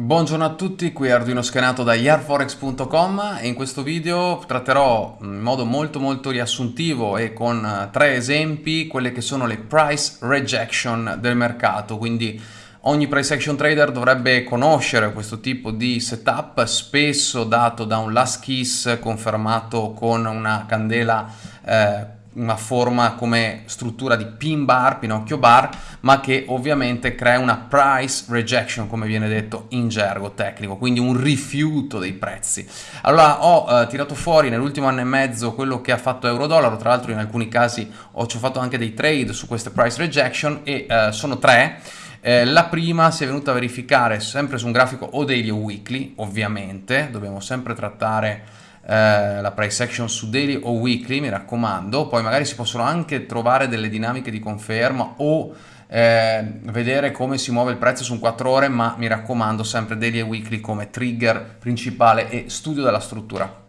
Buongiorno a tutti, qui Arduino Schenato da yarforex.com e in questo video tratterò in modo molto molto riassuntivo e con eh, tre esempi quelle che sono le price rejection del mercato, quindi ogni price action trader dovrebbe conoscere questo tipo di setup spesso dato da un last kiss confermato con una candela eh, una forma come struttura di pin bar, pinocchio bar, ma che ovviamente crea una price rejection, come viene detto in gergo tecnico, quindi un rifiuto dei prezzi. Allora ho eh, tirato fuori nell'ultimo anno e mezzo quello che ha fatto Eurodollaro, tra l'altro in alcuni casi ho, ho fatto anche dei trade su queste price rejection e eh, sono tre. Eh, la prima si è venuta a verificare sempre su un grafico o daily o weekly, ovviamente, dobbiamo sempre trattare eh, la price action su daily o weekly, mi raccomando, poi magari si possono anche trovare delle dinamiche di conferma o eh, vedere come si muove il prezzo su un 4 ore, ma mi raccomando sempre daily e weekly come trigger principale e studio della struttura.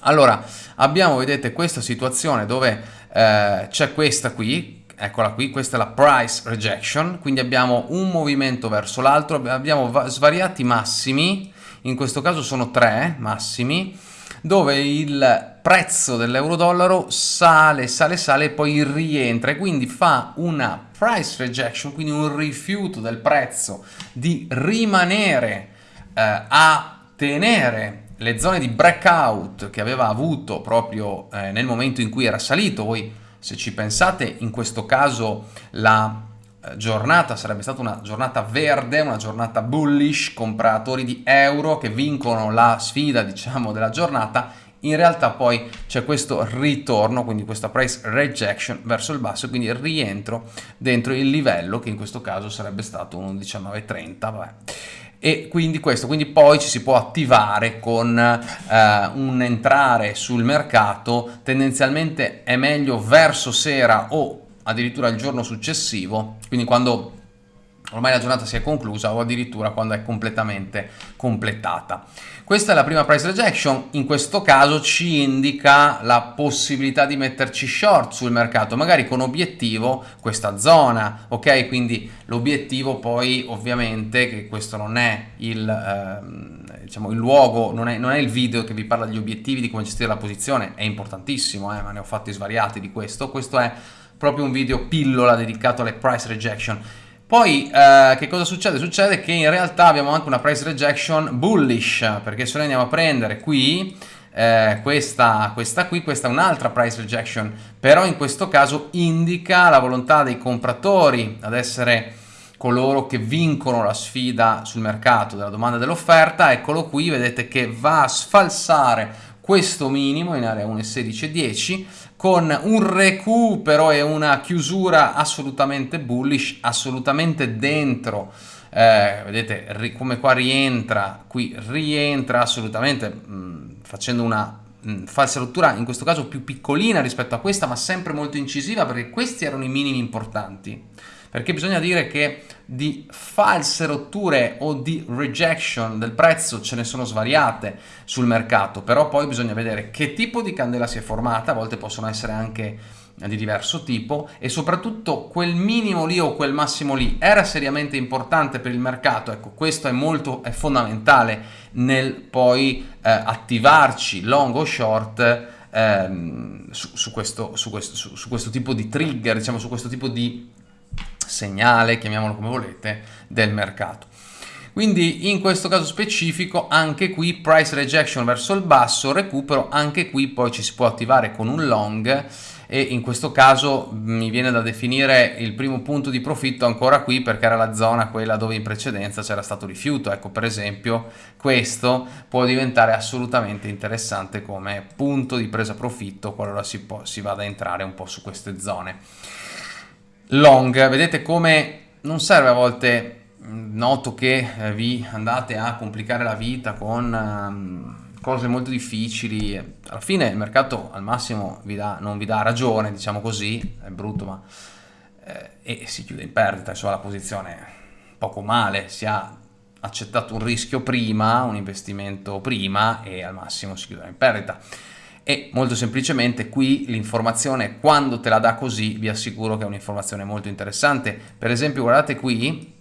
Allora, abbiamo, vedete, questa situazione dove eh, c'è questa qui, eccola qui, questa è la price rejection, quindi abbiamo un movimento verso l'altro, abbiamo svariati massimi, in questo caso sono tre massimi, dove il prezzo dell'euro-dollaro sale, sale, sale e poi rientra e quindi fa una price rejection, quindi un rifiuto del prezzo di rimanere eh, a tenere le zone di breakout che aveva avuto proprio eh, nel momento in cui era salito. Voi se ci pensate in questo caso la giornata sarebbe stata una giornata verde, una giornata bullish, compratori di euro che vincono la sfida diciamo della giornata, in realtà poi c'è questo ritorno, quindi questa price rejection verso il basso, quindi rientro dentro il livello che in questo caso sarebbe stato un 19,30, vabbè. E quindi questo, quindi poi ci si può attivare con eh, un entrare sul mercato, tendenzialmente è meglio verso sera o addirittura il giorno successivo, quindi quando ormai la giornata si è conclusa o addirittura quando è completamente completata. Questa è la prima price rejection, in questo caso ci indica la possibilità di metterci short sul mercato, magari con obiettivo questa zona, ok? Quindi l'obiettivo poi ovviamente, che questo non è il, eh, diciamo, il luogo, non è, non è, il video che vi parla degli obiettivi, di come gestire la posizione, è importantissimo, eh, ma ne ho fatti svariati di questo, questo è proprio un video pillola dedicato alle price rejection. Poi eh, che cosa succede? Succede che in realtà abbiamo anche una price rejection bullish, perché se noi andiamo a prendere qui eh, questa, questa qui, questa è un'altra price rejection, però in questo caso indica la volontà dei compratori ad essere coloro che vincono la sfida sul mercato della domanda e dell'offerta, eccolo qui, vedete che va a sfalsare questo minimo in area 1,1610 con un recupero e una chiusura assolutamente bullish, assolutamente dentro eh, vedete come qua rientra, qui rientra assolutamente mh, facendo una falsa rottura, in questo caso più piccolina rispetto a questa, ma sempre molto incisiva perché questi erano i minimi importanti perché bisogna dire che di false rotture o di rejection del prezzo ce ne sono svariate sul mercato, però poi bisogna vedere che tipo di candela si è formata, a volte possono essere anche di diverso tipo e soprattutto quel minimo lì o quel massimo lì era seriamente importante per il mercato. Ecco questo è molto è fondamentale nel poi eh, attivarci long o short ehm, su, su, questo, su, questo, su, questo, tipo di trigger diciamo su questo tipo di segnale, chiamiamolo come volete, del mercato. Quindi in questo caso specifico anche qui price rejection verso il basso, recupero, anche qui poi ci si può attivare con un long e in questo caso mi viene da definire il primo punto di profitto ancora qui perché era la zona quella dove in precedenza c'era stato rifiuto ecco per esempio questo può diventare assolutamente interessante come punto di presa profitto qualora si, può, si vada a entrare un po' su queste zone long, vedete come non serve a volte, mm, noto che eh, vi andate a complicare la vita con um, cose molto difficili, alla fine il mercato al massimo vi dà, non vi dà ragione, diciamo così, è brutto ma eh, e si chiude in perdita, insomma la posizione. Poco male, si ha accettato un rischio prima, un investimento prima e al massimo si chiude in perdita e molto semplicemente qui l'informazione quando te la dà così vi assicuro che è un'informazione molto interessante. Per esempio guardate qui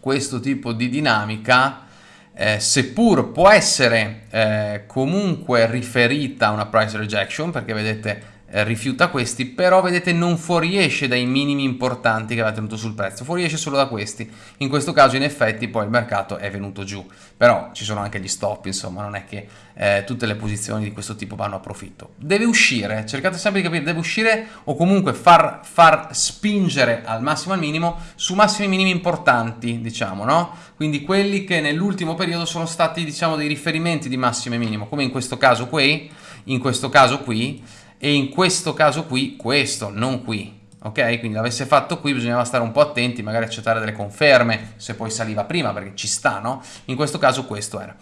questo tipo di dinamica eh, seppur può essere eh, comunque riferita a una price rejection perché vedete rifiuta questi, però vedete non fuoriesce dai minimi importanti che aveva tenuto sul prezzo, fuoriesce solo da questi. In questo caso in effetti poi il mercato è venuto giù, però ci sono anche gli stop, insomma, non è che eh, tutte le posizioni di questo tipo vanno a profitto. Deve uscire, cercate sempre di capire, deve uscire o comunque far, far spingere al massimo al minimo su massimi minimi importanti, diciamo, no? Quindi quelli che nell'ultimo periodo sono stati, diciamo, dei riferimenti di massimo e minimo, come in questo caso qui, in questo caso qui, e in questo caso qui questo, non qui. Ok? Quindi l'avesse fatto qui bisognava stare un po' attenti, magari accettare delle conferme, se poi saliva prima, perché ci sta, no? In questo caso questo era.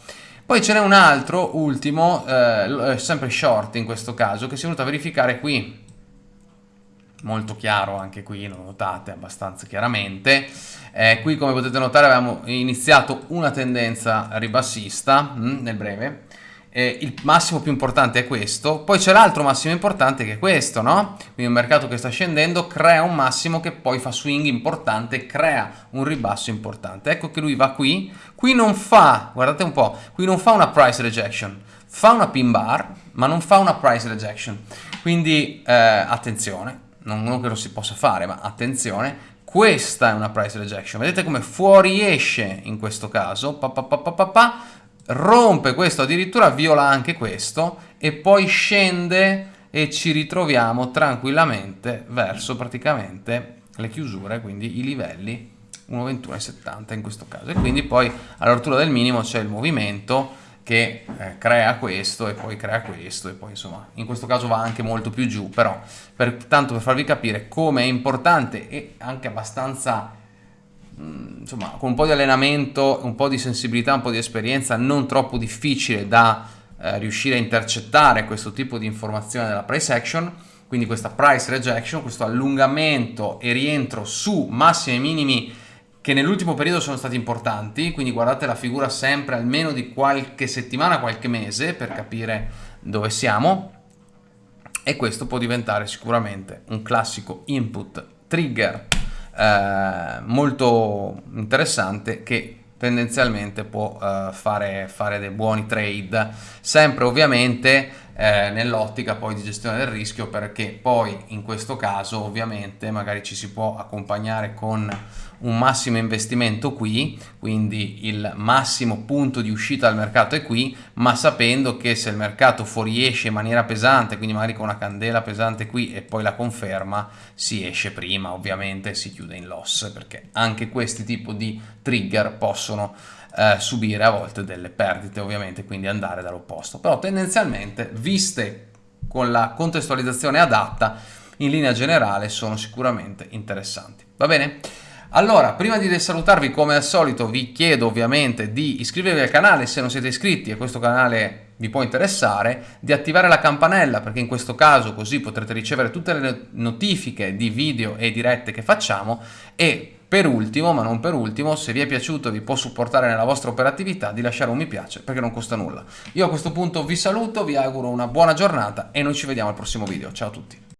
Poi ce n'è un altro, ultimo, eh, eh sempre short in questo caso, che si è venuto a verificare qui. Molto chiaro anche qui, lo notate abbastanza chiaramente. Eh, qui come potete notare avevamo iniziato una tendenza ribassista mh, mm, nel breve eh, il massimo più importante è questo, poi c'è l'altro massimo importante che è questo, no? Quindi un mercato che sta scendendo crea un massimo che poi fa swing importante, crea un ribasso importante. Ecco che lui va qui, qui non fa, guardate un po', qui non fa una price rejection, fa una pin bar, ma non fa una price rejection. Quindi eh, attenzione, non, non che lo si possa fare, ma attenzione, questa è una price rejection. Vedete come fuoriesce in questo caso, pa, pa, pa, pa, pa, pa rompe questo, addirittura viola anche questo e poi scende e ci ritroviamo tranquillamente verso praticamente le chiusure, quindi i livelli 1,21,70 in questo caso. E quindi poi all'altura del minimo c'è il movimento che eh, crea questo e poi crea questo e poi insomma in questo caso va anche molto più giù però per, tanto per farvi capire come è importante e anche abbastanza insomma, con un po' di allenamento, un po' di sensibilità, un po' di esperienza, non troppo difficile da eh, riuscire a intercettare questo tipo di informazione della price action, quindi questa price rejection, questo allungamento e rientro su massimi e minimi che nell'ultimo periodo sono stati importanti, quindi guardate la figura sempre almeno di qualche settimana, qualche mese per capire dove siamo e questo può diventare sicuramente un classico input trigger eh, molto interessante che tendenzialmente può eh, fare, fare dei buoni trade, sempre ovviamente eh, nell'ottica poi di gestione del rischio perché poi in questo caso ovviamente magari ci si può accompagnare con un massimo investimento qui, quindi il massimo punto di uscita dal mercato è qui, ma sapendo che se il mercato fuoriesce in maniera pesante, quindi magari con una candela pesante qui e poi la conferma, si esce prima ovviamente si chiude in loss, perché anche questi tipi di trigger possono eh, subire a volte delle perdite ovviamente, quindi andare dall'opposto. Però tendenzialmente, viste con la contestualizzazione adatta, in linea generale sono sicuramente interessanti. Va bene? Allora, prima di salutarvi come al solito vi chiedo ovviamente di iscrivervi al canale se non siete iscritti e questo canale vi può interessare, di attivare la campanella perché in questo caso così potrete ricevere tutte le notifiche di video e dirette che facciamo e per ultimo, ma non per ultimo, se vi è piaciuto e vi può supportare nella vostra operatività di lasciare un mi piace perché non costa nulla. Io a questo punto vi saluto, vi auguro una buona giornata e noi ci vediamo al prossimo video. Ciao a tutti!